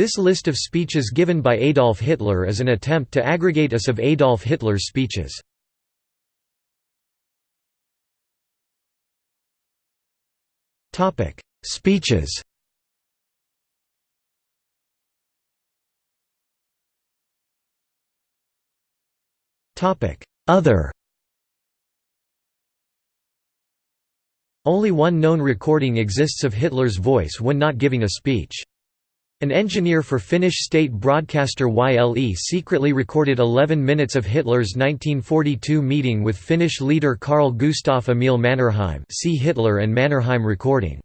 This list of speeches given by Adolf Hitler is an attempt to aggregate us of Adolf Hitler's speeches. Speeches Other Only one known recording exists of Hitler's voice when not giving a speech. An engineer for Finnish state broadcaster YLE secretly recorded 11 minutes of Hitler's 1942 meeting with Finnish leader Carl Gustaf Emil Mannerheim see Hitler and Mannerheim recording.